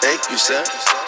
Thank you, sir.